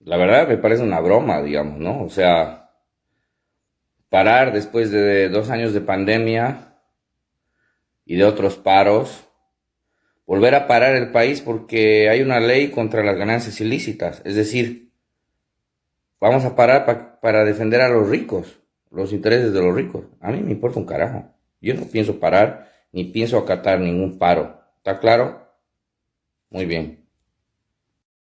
la verdad me parece una broma, digamos, ¿no? O sea, parar después de dos años de pandemia y de otros paros, volver a parar el país porque hay una ley contra las ganancias ilícitas. Es decir, vamos a parar para defender a los ricos, los intereses de los ricos. A mí me importa un carajo. Yo no pienso parar ni pienso acatar ningún paro. ¿Está claro? Muy bien.